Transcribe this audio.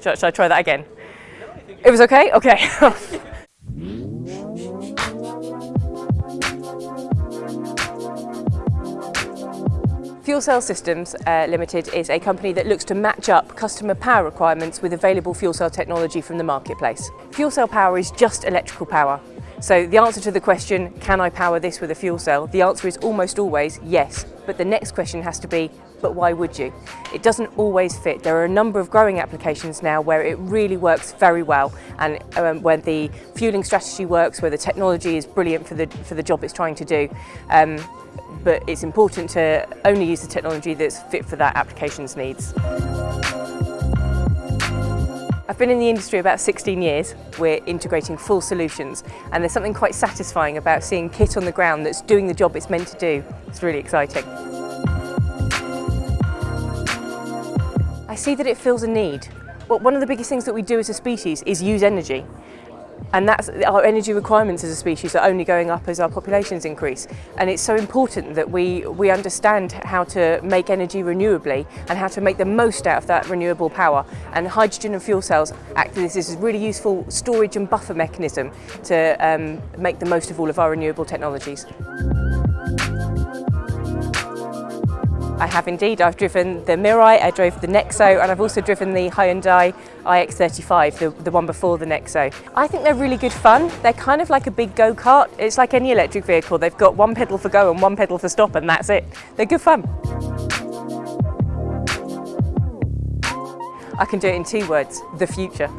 Should, should I try that again? It was okay? Okay. Fuel Cell Systems uh, Limited is a company that looks to match up customer power requirements with available fuel cell technology from the marketplace. Fuel cell power is just electrical power. So the answer to the question, can I power this with a fuel cell? The answer is almost always yes, but the next question has to be, but why would you? It doesn't always fit. There are a number of growing applications now where it really works very well and um, where the fueling strategy works, where the technology is brilliant for the, for the job it's trying to do. Um, but it's important to only use the technology that's fit for that application's needs. I've been in the industry about 16 years. We're integrating full solutions and there's something quite satisfying about seeing kit on the ground that's doing the job it's meant to do. It's really exciting. I see that it fills a need. Well, one of the biggest things that we do as a species is use energy. And that's our energy requirements as a species are only going up as our populations increase. And it's so important that we, we understand how to make energy renewably and how to make the most out of that renewable power. And hydrogen and fuel cells act as this is really useful storage and buffer mechanism to um, make the most of all of our renewable technologies. I have indeed. I've driven the Mirai, I drove the Nexo, and I've also driven the Hyundai iX35, the, the one before the Nexo. I think they're really good fun. They're kind of like a big go-kart. It's like any electric vehicle. They've got one pedal for go and one pedal for stop, and that's it. They're good fun. I can do it in two words, the future.